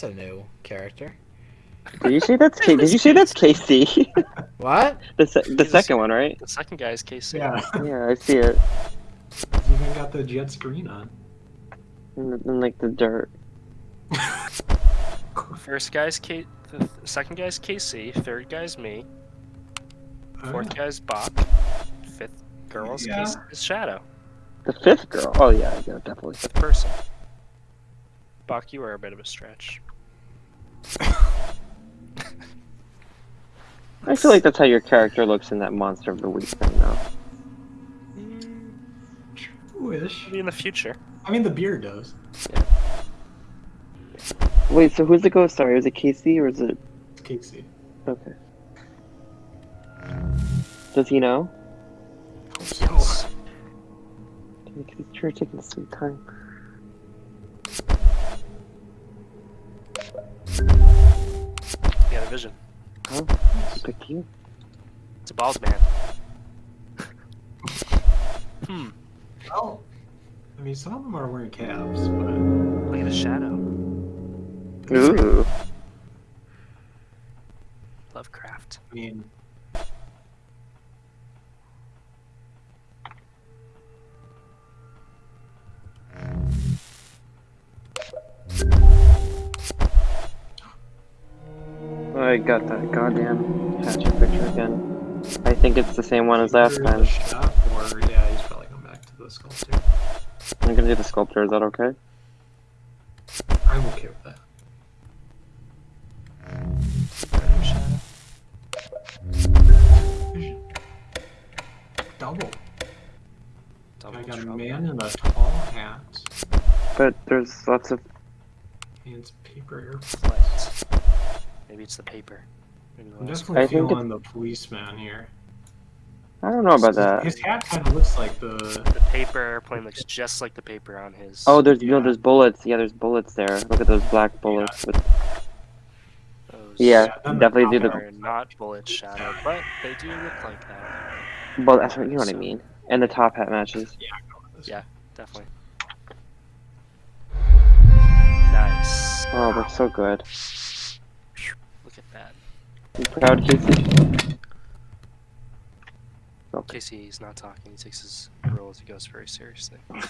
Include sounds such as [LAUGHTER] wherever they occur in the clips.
That's a new character. Did you see that's K- Did you see that's KC? [LAUGHS] What? the se- the He's- second one, right? The second guy is KC. Yeah, Yeah, I see it. he's even got the jet screen on. And, the- in like the dirt. [LAUGHS] First guy's K. The th- second guy's KC. Third guy's me. Fourth guy's Bach. Fifth girl's Yeah. KC is Shadow. The fifth girl. Oh yeah, yeah, definitely. Fifth person. Bach, you are a bit of a stretch. I feel like that's how your character looks in that Monster of the Week thing, though. Mm, Wish. Maybe in the future. I mean, the beard does. Wait, so who's the ghost star? Is it Casey or is it? It's Casey. Okay. Does he know? Yes. Because he's sure taking some time. Vision. Huh? He picked you? It's a bald man. [LAUGHS] hmm. Oh. I mean, some of them are wearing caps, but. Look at the shadow. Ooh. Lovecraft. I mean, I got that goddamn hatchet picture again. I think it's the same one as last either time. shop or yeah, he's probably going back to the sculpture. I'm gonna do the sculptor, is that okay? I'm okay with that. Double. Double I got a man in a tall hat But there's lots of. and it's paper airplane. Flight. Maybe it's the paper. Maybe I'm last definitely I think feeling the policeman here. I don't know about His- that. His hat kind of looks like the. The paper airplane looks just like the paper on his. Oh, there's no, Yeah. there's bullets. Yeah, there's bullets there. Look at those black bullets. With... those Yeah, Yeah, definitely do top the. are not bullet shadow, but they do look like that. Well, that's what you know what I mean. And the top hat matches. Yeah, I'm going with this. Yeah. Definitely. Nice. Oh, they're so good. Look at that. You proud, Casey? Okay. Casey, he's not talking. He takes his role as a ghost very seriously. [LAUGHS]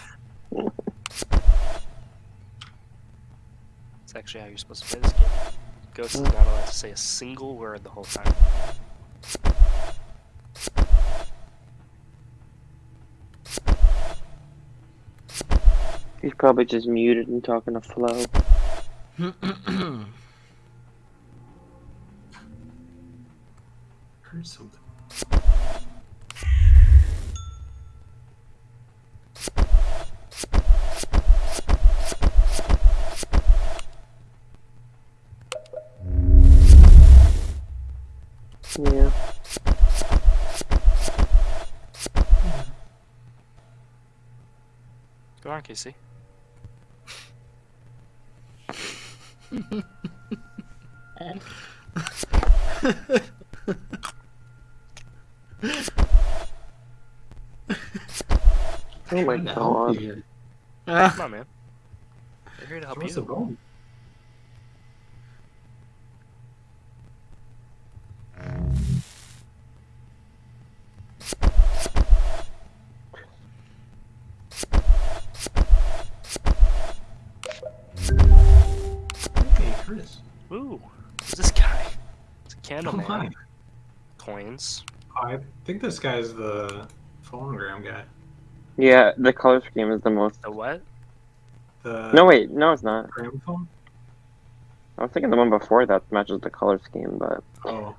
It's actually how you're supposed to play this game. Ghost is not allowed to say a single word the whole time. He's probably just muted and talking to Flo. [CLEARS THROAT] [CLEARS THROAT] Heard something. Yeah. Go on, Casey. [LAUGHS] [LAUGHS] Oh my Trying to help god. you here. Come on, man. We're here to help Where's the you. bone? Hey, Chris. Ooh, who's this guy? It's a candle Oh man. my. Coins. I think this guy's the phonogram guy. Yeah, the color scheme is the most. The what? The No, wait, no, it's not. gramophone? I was thinking the one before that matches the color scheme, but Oh.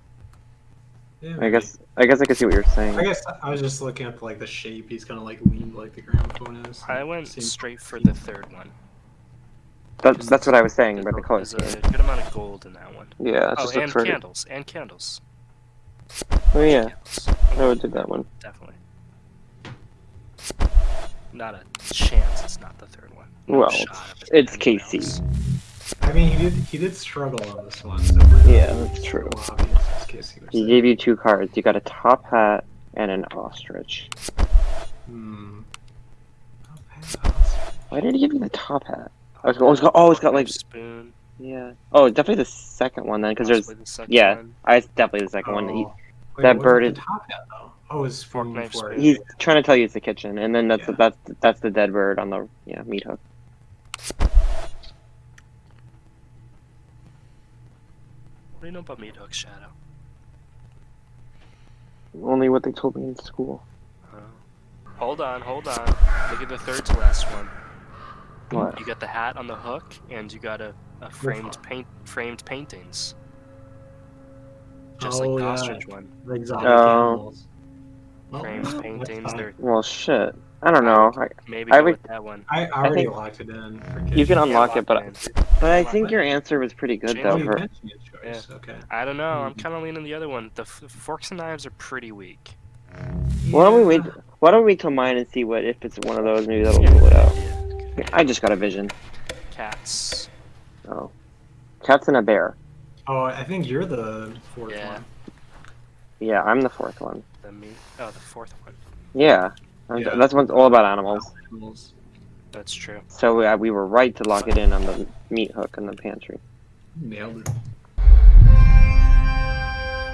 Yeah, I maybe. guess I guess I can see what you're saying. I guess I was just looking at like the shape. He's kind of like leaned like the gramophone is. I went Same- straight for the third one. That's that's what I was saying about the color scheme. There's a good amount of gold in that one. Yeah, it's Oh, just looks and candles. And candles. Oh yeah, Candles. I would do that one. Definitely. Not a chance it's not the third one. No Well, shot it it's being KC. else. I mean, he did he did struggle on this one. So Yeah, that's true. Obvious, as Casey would He say. gave you two cards. You got a top hat and an ostrich. Hmm. Oh, pass. Why did he give you the top hat? I was, oh, it's got, oh, it's got like spoon. Yeah. Oh, definitely the second one then, because there's the yeah. one. I it's definitely the second one. He, Oh. Wait, that what bird is- the top hat though. Oh, it's Fork, food knife, for spoon. he's trying to tell you it's the kitchen, and then that's Yeah. that's that's the dead bird on the yeah meat hook. What do you know about meat hook shadow? Only what they told me in school. Oh. Hold on, hold on. Look at the third to last one. What? You got the hat on the hook, and you got a, a framed paint framed paintings. Just Oh, like the yeah. ostrich one. The exotic Oh. animals. Well, Framed paintings. fine. They're Well, shit. I don't know. I, maybe I would- with that one. I, I already think- locked it in. For you can unlock it, but in. but I think your answer was pretty good Change though. You For, mentioned your choice. Okay. I don't know. I'm Hmm. kind of leaning the other one. The f- forks and knives are pretty weak. why don't we wait? Yeah. Why don't we wait till mine and see what if it's one of those? Maybe that'll Yeah, rule it out. yeah, good I just got a vision. Cats. Oh, cats and a bear. Oh, I think you're the fourth Yeah. one. Yeah, I'm the fourth one. The meat. Oh, the fourth one. Yeah, Yeah. that's what's all about animals. Animals. That's true. So we, uh, we were right to lock it in on the meat hook in the pantry. Nailed it.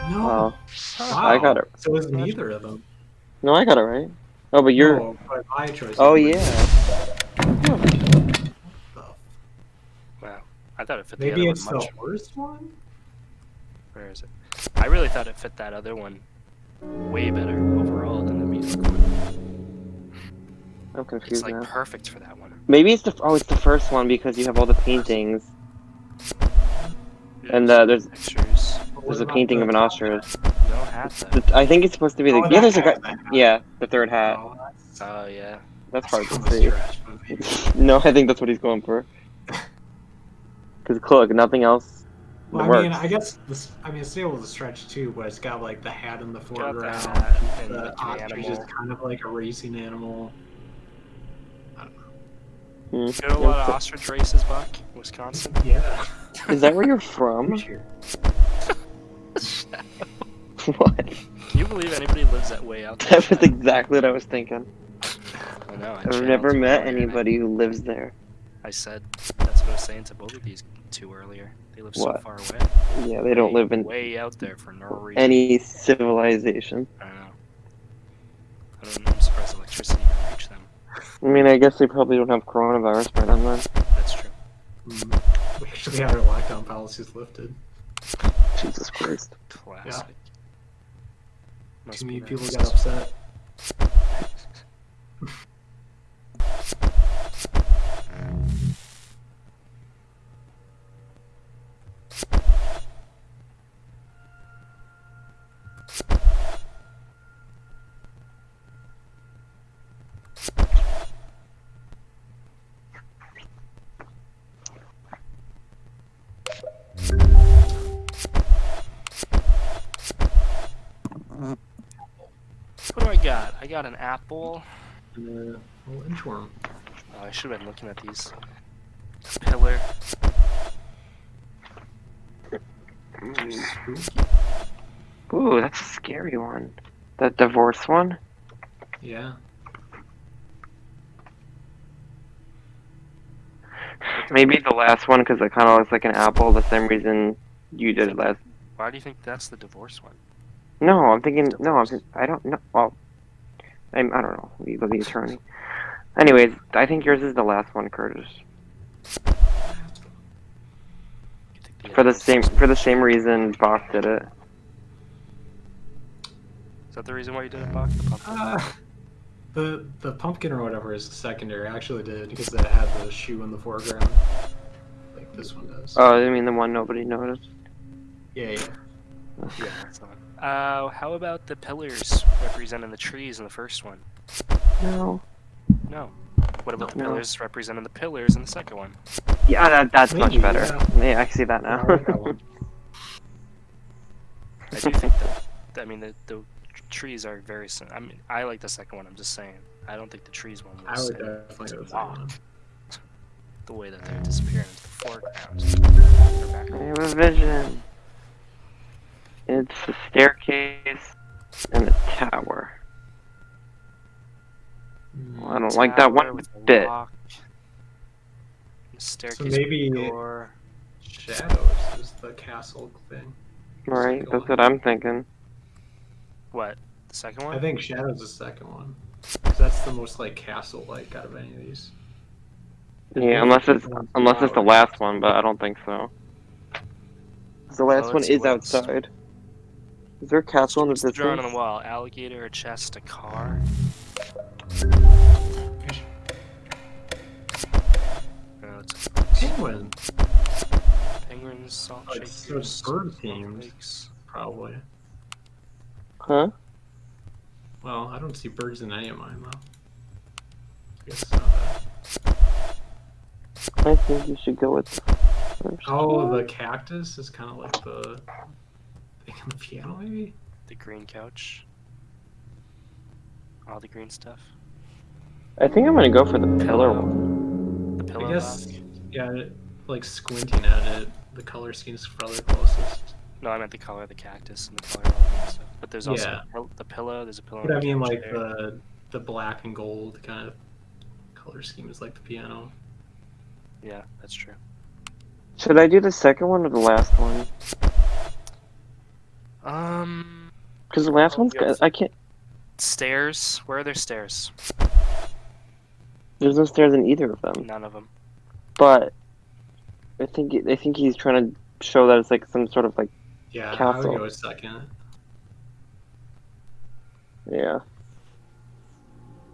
No. Well, wow. I got it. So it's neither of them. no, I got it right. Oh, but you're. No, but my choice. Oh is- yeah. Wow. I thought it fit the Maybe it's the much. worst one. Where is it? I really thought it fit that other one way better overall than the meat hook one. I'm confused It's confused like now. perfect for that one. Maybe it's the oh, it's the first one because you have all the paintings. And uh, there's pictures. there's a painting of an ostrich. No hat I think it's supposed to be the Oh, yeah. There's a guy. Yeah, the third hat. Oh, Oh yeah. That's hard to see. stretch, but [LAUGHS] maybe. No, I think that's what he's going for. [LAUGHS] Because look, nothing else Well, I works. mean, I guess this. I mean, it's able a stretch too, but it's got like the hat in the Got the foreground. and the The ostrich is animal. kind of like a racing animal. I don't know. Hmm. You go to a lot of ostrich races, Buck, Wisconsin. Yeah. [LAUGHS] Is that where you're from? [LAUGHS] [LAUGHS] What? Can you believe anybody lives that way out there? That was exactly what I was thinking. I know. I I've never met earlier, and I- anybody who lives there. I said that's what I was saying to both of these two earlier. They live so far away. Yeah, they don't Way- live in way out there for no reason. any civilization. I don't know. I don't, I'm surprised electricity can reach them. I mean, I guess they probably don't have coronavirus by then. then. That's true. Mm. We actually had our lockdown policies lifted. Jesus Christ. Classic. Must Too many people got upset. I got? An apple. And, uh, little inchworm. Oh, I should have been looking at these. This Pillar. Ooh, that's a scary one. That divorce one? Yeah. Maybe the last one because it kind of looks like an apple. The same reason you did it last. Why do you think that's the divorce one? No, I'm thinking. No, I'm. I don't know. Well, I'm, I don't know. You the attorney. Anyways, I think yours is the last one, Curtis. For the same for the same reason Bach did it. Is that the reason why you did it, Bach? The pumpkin? Uh, the the pumpkin or whatever is secondary. I actually did because it had the shoe in the foreground, like this one does. Oh, I mean the one nobody noticed. yeah, yeah. yeah, that's not. Uh, how about the pillars representing the trees in the first one? No. No. What about the No. pillars representing the pillars in the second one? Yeah, that, that's much better. yeah. Yeah, I see that I now. like that one. I do think that. I mean, the, the trees are very. sim- I mean, I like the second one. I'm just saying. I don't think the trees one I was would definitely go with that one. the way that they're disappearing into the foreground. Or I have a vision. It's a staircase and a tower. Hmm, well, I don't like that one bit. lock, Staircase So maybe a door. Shadows is the castle thing. Right, that's one. what I'm thinking. What? The second one? I think Shadows is the second one. that's the most like castle-like out of any of these. Yeah, unless it's unless it's the last one, but I don't think so. The last Oh, one it's is the last. outside. Is there a castle in the What's the drawing on the wall? Alligator, a chest, a car. No, it's Penguin, penguins, salt Oh, it's- shakers, it's bird themed. snowflakes. probably. Huh? Well, I don't see birds in any of mine though. I guess it's not that. I think you should go with oh, the first Oh, one. the cactus is kind of like the thing on the piano, maybe. The green couch. All the green stuff. I think I'm gonna go for the pillar one. The pillow I guess, box. yeah, like squinting at it, the color scheme's probably closest. No, I meant the color of the cactus and the color of the green stuff. But there's also Yeah. the pillow. There's a pillow. But I mean, like there. the the black and gold kind of color scheme is like the piano. Yeah, that's true. Should I do the second one or the last one? Um, Because the last Oh, one's yes. I can't. stairs. Where are there stairs? There's no stairs in either of them. None of them. But I think I think he's trying to show that it's like some sort of like Yeah, I Castle. would go with second. yeah.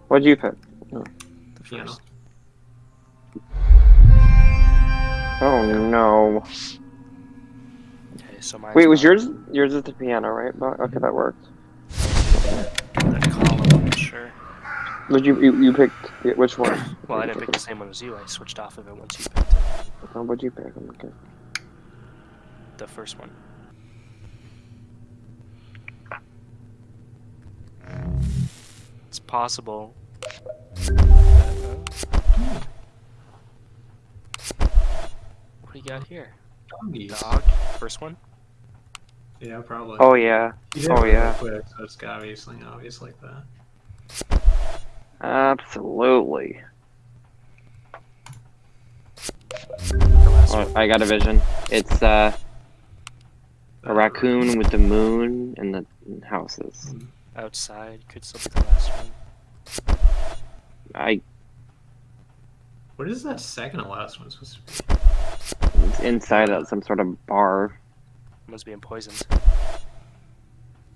What'd you pick? The Piano. first. Oh no! Okay, so mine. Wait, was yours yours is the piano, right? But okay, that worked. that column? Sure. Would you you, you picked which one? Well, I didn't pick the same one as you. I switched off of it once you picked it. Oh, what'd you pick? Okay. The first one. It's possible. What do you got here? Doggies. Dog. First one. Yeah, probably. Oh yeah, oh, really yeah. Quick, so it's gotta be something obvious like that. absolutely. The last Oh, one. I got a vision. It's uh, a raccoon with the moon and the houses. Outside. Could still be the last one. I What is that second to last one supposed to be? it's inside of some sort of bar. Must being poisoned.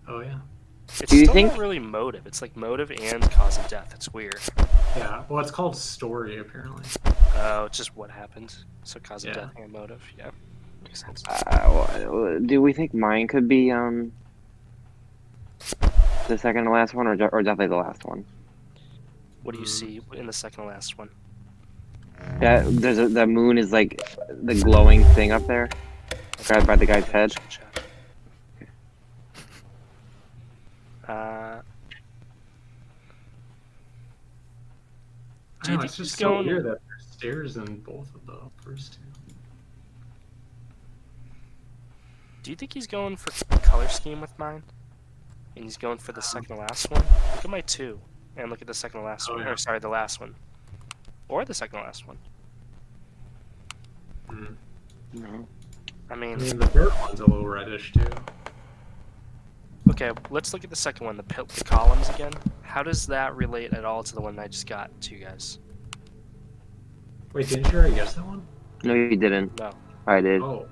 Oh yeah. It's Do you still think- not really motive. It's like motive and cause of death. It's weird. Yeah. Well, it's called story apparently. Oh, it's just what happened. So cause of Yeah. death and motive. Yeah. Makes sense. Uh, wha- do we think mine could be um the second to last one, or or definitely the last one? What do you Mm. see in the second to last one? That there's a, the moon is like the glowing thing up there, grabbed by the guy's head. Uh, I Do know, it's just he's so weird that there's stairs in both of the first two. do you think he's going for color scheme with mine? And he's going for the second to last one? Look at my two. And look at the second to last Oh, one. yeah. Or sorry, the last one. Or the second to last one. Hmm. No. I I mean, mean, the third one's a little reddish too. okay, let's look at the second one, the, pil- the columns again. How does that relate at all to the one I just got to you guys? Wait, didn't you already guess that one? No, you didn't. No, I did. Oh,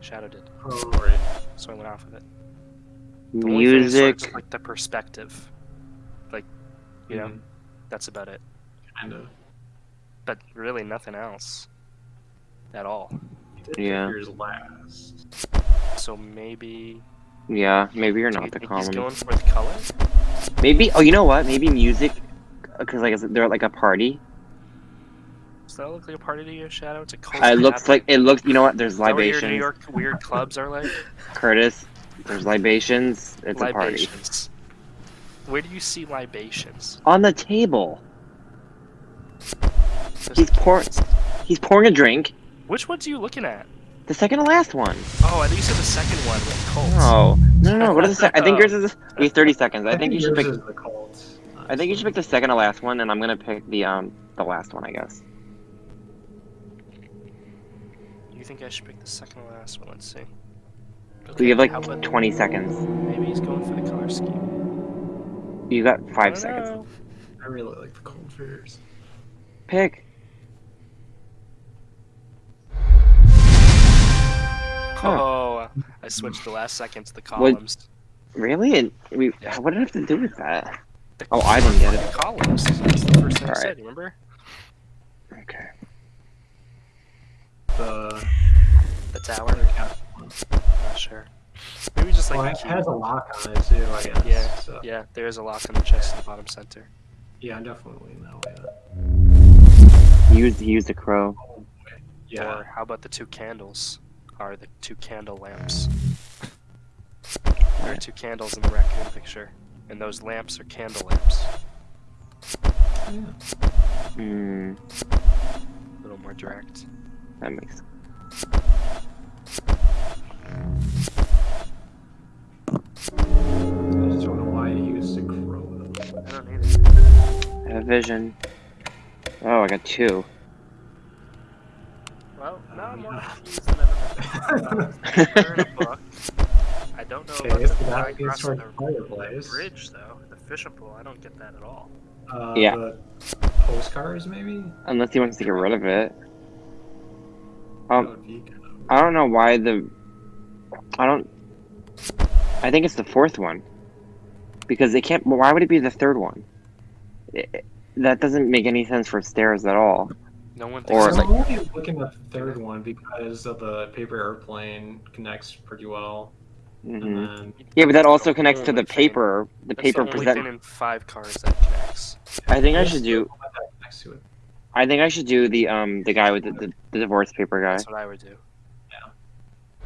Shadow did. oh right. So I went off of it. The only is Music. just, like the perspective. Like, you know, Mhm. that's about it. Kinda. But really nothing else. At all. You Yeah. Yours last. So maybe. Yeah, maybe you're do not you the think he's common. going for the color? Maybe. Oh, you know what? Maybe music, because like they're at like a party. Does that look like a party to you, Shadow? It's a cold. It looks like it looks. You know what? There's Is that what your libations. New York weird clubs are like? [LAUGHS] Curtis. There's libations. It's a party libations. Where do you see libations? on the table. He's pouring. He's pouring a drink. Which ones are you looking at? The second to last one. Oh, I think you said the second one with Colts. No, no, no. What is the sec- I think [LAUGHS] yours is. Wait, thirty seconds. I think you should pick. the cult. I think you should pick the second to last one, and I'm gonna pick the um the last one. I guess. You think think I should pick the second to last one? Let's see. We have like about 20 seconds. maybe he's going for the color scheme. You got I five don't seconds. know. I really like the cold fears. Pick. I switched the last second to the columns. Really? And we. What did it have to do with that? Oh, I didn't get it. The columns. That's the first thing I Alright. said. Remember? Okay. The The tower. Not sure. Maybe just like well, it key. has a lock on it too. I guess. Yeah, So, Yeah, there is a lock on the chest in the bottom center. yeah, I'm definitely in that way. He used, he used crow. Yeah. Or how about the two candles? Are the two candle lamps? There are two candles in the raccoon picture, and those lamps are candle lamps. yeah. Hmm. A little more direct. That makes sense. I just don't know why he used a crow. I don't either. I have vision. Oh, I got two. Well, now I'm [LAUGHS] book. I don't know Okay, so the that progress leads of the the fireplace. bridge, though. The fishing pool. I don't get that at all. Uh, Yeah. The postcards, maybe. Unless he wants to get rid of it. Um, would be kind of- I don't know why the. I don't. I think it's the fourth one. Because they can't. Why would it be the third one? It, that doesn't make any sense for stairs at all. No one Or- thinks So it's I'm like only looking at the third one because of the paper airplane connects pretty well. hmm then Yeah, but that also connects to the paper. The that's paper the only present. in five cars that connects. I think I should do. one that it. I think I should do the um the guy with the, the, the divorce paper guy. That's what I would do. Yeah.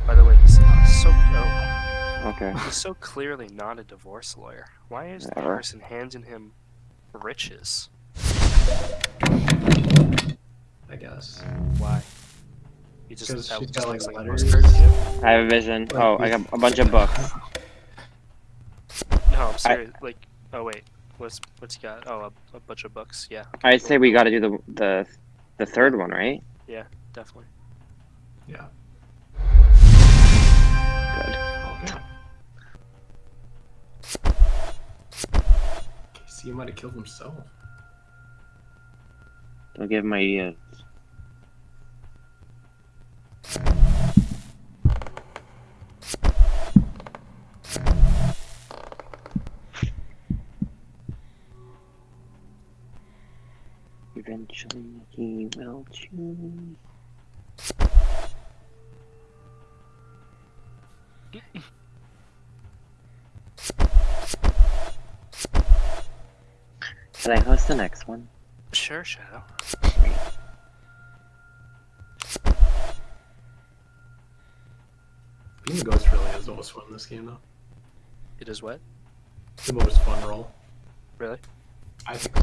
By the way, he's so oh, Okay. he's so clearly not a divorce lawyer. Why is the person handing him riches? I guess. Why? He just, 'Cause that she's just got, like, like letters. postcard? I have a vision. Oh, I got a bunch of books. No, I'm serious. Like, oh wait, what's what's he got? Oh, a, a bunch of books. Yeah, I say we got to do the the the third one, right? Yeah, definitely. Yeah. Good. Okay. Casey might have killed himself. Don't give my ideas. Eventually he will choose. Can I host the next one? Sure, Shadow. Being the ghost really is the most fun in this game, though. It is what? The most fun role. Really? I think.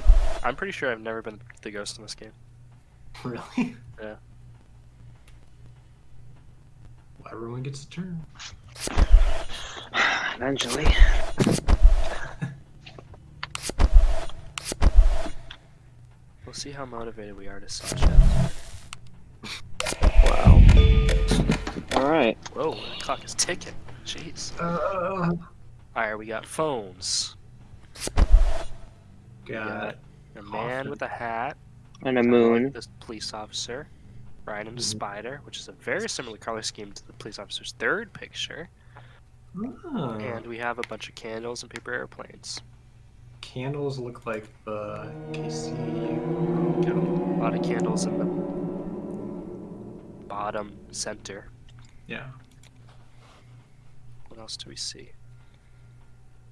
I'm pretty sure I've never been the ghost in this game. [LAUGHS] Really? Yeah. Well, everyone gets a turn. [SIGHS] Eventually. We'll see how motivated we are to solve Shadow's Wow. Alright. Whoa, the clock is ticking. Jeez. Uh, Alright, we got phones. got A man Coffin. with a hat. And a kinda like moon. This police officer. Riding a Mhm. spider, which is a very similar color scheme to the police officer's third picture. oh, And we have a bunch of candles and paper airplanes. Candles look like the KC. Got a lot of candles in the bottom center. Yeah. What else do we see?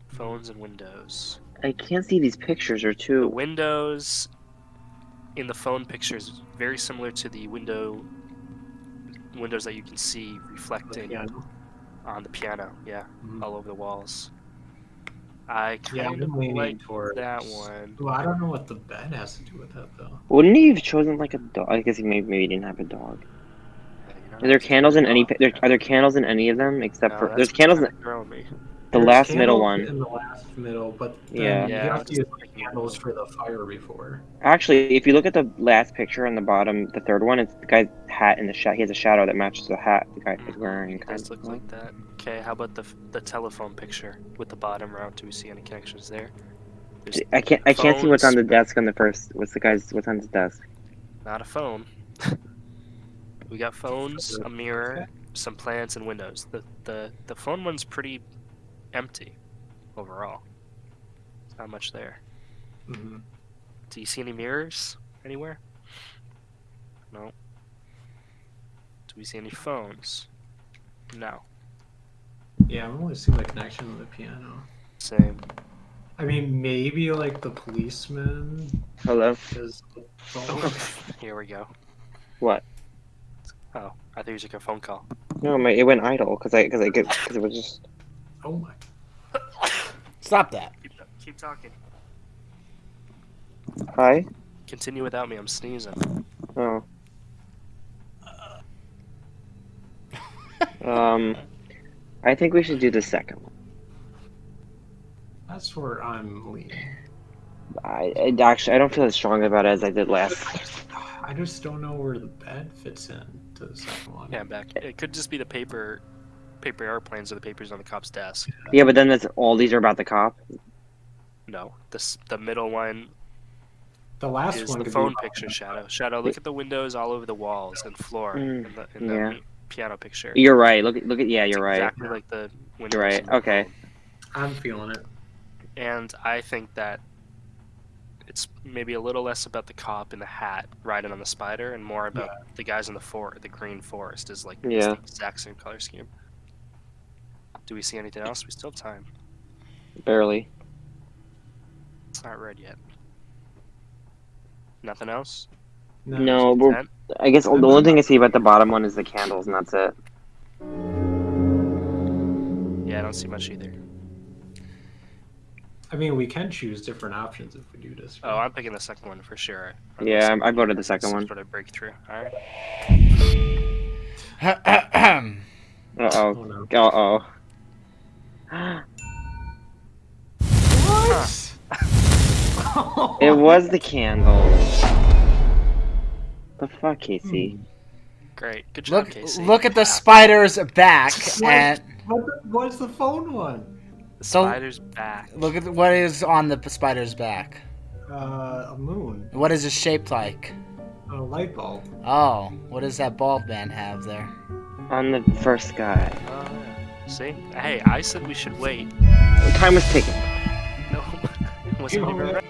Phones and windows. I can't see these pictures or The two. windows in the phone pictures very similar to the window windows that you can see reflecting Yeah. on the piano. Yeah, Mhm. all over the walls. I Yeah, kind I'm of like towards that one. Well, I don't know what the bed has to do with that though. Wouldn't he have chosen like a dog? I guess he maybe, maybe he didn't have a dog. Yeah, you're there candles in any? wrong. There, are there candles in any of them except No, for there's candles? In, kinda me. The There's last middle one. In the last middle, but then Yeah. you Yeah, have to use like- candles for the fire before. Actually, if you look at the last picture on the bottom, the third one, it's the guy's hat in the shot. He has a shadow that matches the hat the guy is Mhm. wearing. It does of. look like that. Okay, how about the the telephone picture with the bottom row? Do we see any connections there? There's I can't. I can't see what's on the desk on the first. What's the guy's? What's on his desk? not a phone. [LAUGHS] we got phones, a mirror, some plants, and windows. The the the phone one's pretty empty overall. There's not much there. hmm Do you see any mirrors anywhere? No. Do we see any phones? No. Yeah, I'm only seeing the connection to the piano. Same. I mean, maybe like the policeman Hello. is. the phone. [LAUGHS] Here we go. What? Oh, I think it was like a phone call. No, my it went idle because I because I get because it was just. Oh my. Stop that. Keep, keep talking. Hi. Continue without me. I'm sneezing. Oh. Um, I think we should do the second one. That's where I'm leaning. I, I actually I don't feel as strong about it as I did last. I just don't know where the bed fits in to the second one. Yeah, I'm back. It could just be the paper, paper airplanes or the papers on the cop's desk. Yeah, but then that's all these are about the cop. No, this the middle one The last is one the phone picture. Shadow, shadow. Look at the windows all over the walls and floor Mm, in the, in the yeah. piano picture. You're right. Look at look at yeah, you're right. Exactly like the windows. You're right. Okay. I'm feeling it. And I think that it's maybe a little less about the cop in the hat riding on the spider, and more about the guys in the for the green forest is like Yeah. the exact same color scheme. Do we see anything else? We still have time. Barely. It's not red yet. Nothing else. No, we're, I guess the only thing I see about the bottom one is the candles, and that's it. Yeah, I don't see much either. I mean, we can choose different options if we do this. Oh, I'm picking the second one for sure. Yeah, I- I voted the second Some one. Sort of breakthrough. All right. [CLEARS THROAT] Uh Oh oh. no. Uh oh. What? It was the candles. The fuck, Casey? Great. Good job, Look, Casey. look at the spider's back, and What the, what's the phone one? The so- spider's back. look at what is on the spider's back. Uh, a moon. What is it shaped like? A light bulb. Oh, what does that bald man have there? On the first guy. Yeah. See? Hey, I said we should wait. Time was ticking. No, [LAUGHS] it wasn't even know ready.